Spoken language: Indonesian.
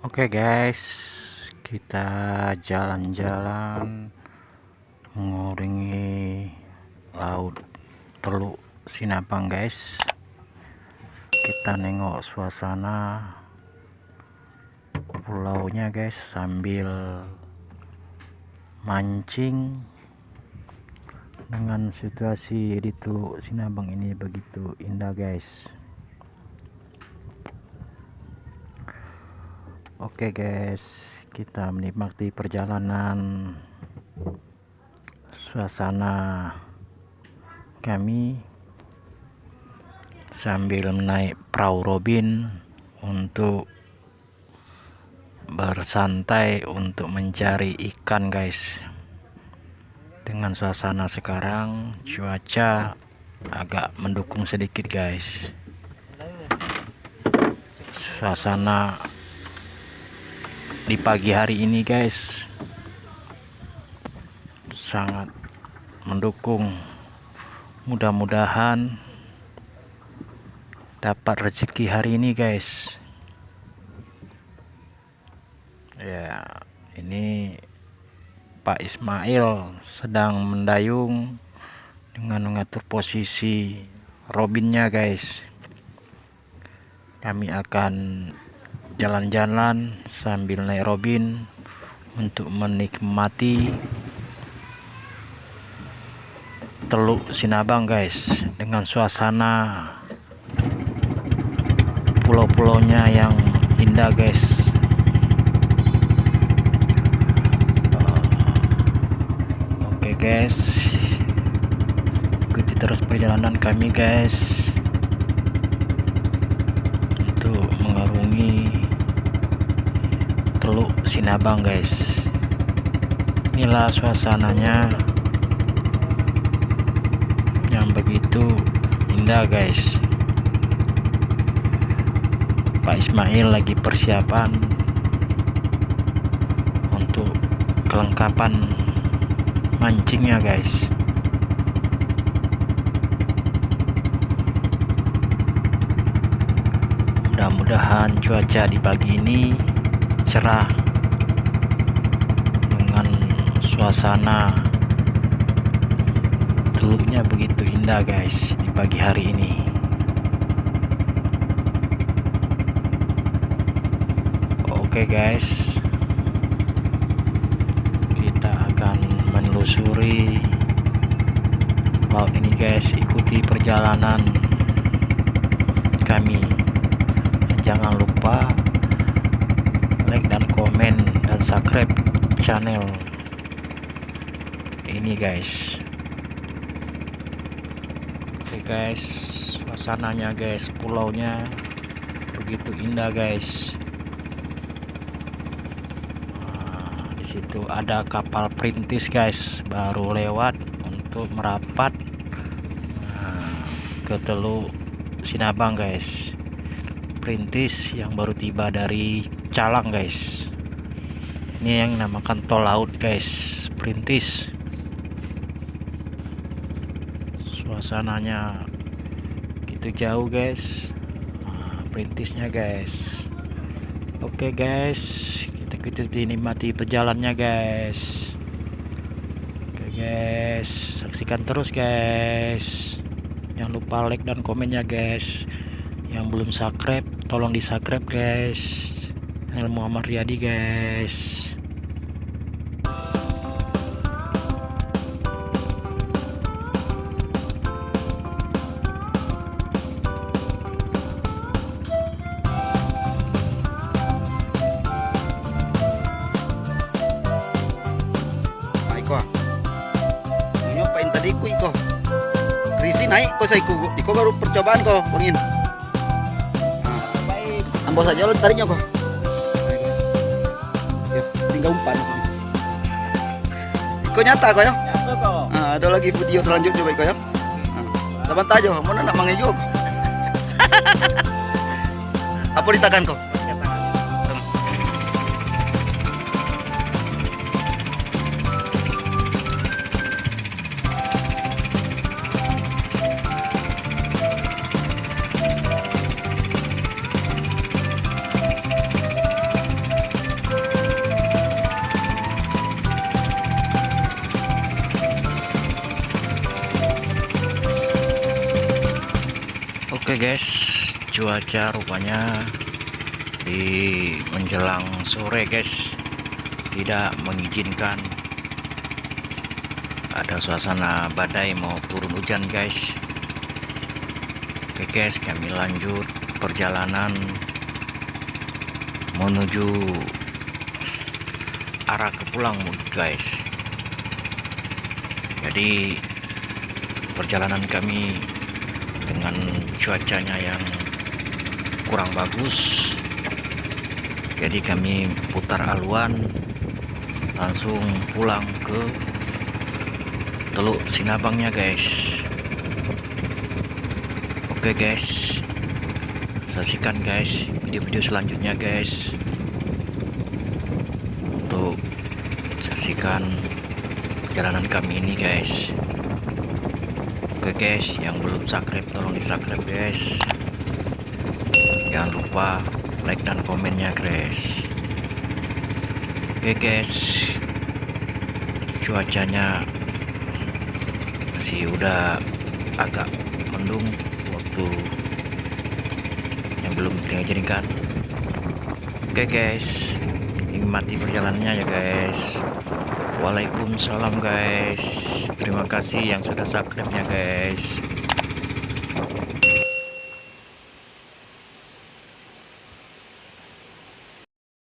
Oke guys, kita jalan-jalan menguringi laut Teluk Sinabang guys. Kita nengok suasana pulaunya guys sambil mancing dengan situasi di Teluk Sinabang ini begitu indah guys. Oke guys, kita menikmati perjalanan suasana kami sambil menaik perahu Robin untuk bersantai untuk mencari ikan guys. Dengan suasana sekarang cuaca agak mendukung sedikit guys. Suasana di pagi hari ini guys. Sangat mendukung. Mudah-mudahan dapat rezeki hari ini guys. Ya ini Pak Ismail sedang mendayung dengan mengatur posisi robinnya guys. Kami akan jalan-jalan sambil naik robin untuk menikmati Teluk Sinabang guys dengan suasana pulau-pulaunya yang indah guys. Oke guys. Ikuti terus perjalanan kami guys Teluk Sinabang guys. Inilah suasananya. Yang begitu indah guys. Pak Ismail lagi persiapan untuk kelengkapan mancingnya guys. Mudah-mudahan cuaca di pagi ini cerah dengan suasana teluknya begitu indah guys di pagi hari ini. Oke guys kita akan menelusuri laut ini guys. Ikuti perjalanan kami. Jangan lupa komen dan subscribe channel ini guys. Oke guys suasananya guys pulaunya begitu indah guys. Nah, di situ ada kapal perintis guys baru lewat untuk merapat nah, ke Teluk Sinabang guys. Perintis yang baru tiba dari Calang guys ini yang namakan tol laut guys. Perintis. Suasananya gitu jauh guys. Nah, perintisnya guys. Oke guys. Kita kita dinikmati perjalannya guys. Oke guys. Saksikan terus guys. Jangan lupa like dan komennya guys. Yang belum subscribe tolong di subscribe guys channel Muhammad Riyadi guys. Tadi ku iko krisi naik kok saya ku iko baru percobaan kok bangin nah, ambo saja lo tariknya kok tinggal umpan. Iko nyata kok ya? Nyata kok nah, ada lagi video selanjutnya baik kok ya? Saban tajo, mana nak mangejo apa ditakan kok Oke guys, cuaca rupanya di menjelang sore guys tidak mengizinkan ada suasana badai mau turun hujan guys. Oke guys, kami lanjut perjalanan menuju arah ke pulang guys. Jadi perjalanan kami dengan cuacanya yang kurang bagus. Jadi kami putar aluan langsung pulang ke Teluk Sinabangnya guys. Oke guys. Saksikan guys video-video selanjutnya guys. Untuk saksikan perjalanan kami ini guys Oke guys, yang belum subscribe tolong di subscribe guys. Jangan lupa like dan komennya guys. Oke guys, cuacanya masih udah agak mendung waktu yang belum diizinkan. Oke guys, nikmati perjalanannya ya guys. Waalaikumsalam guys. Terima kasih yang sudah subscribe nya guys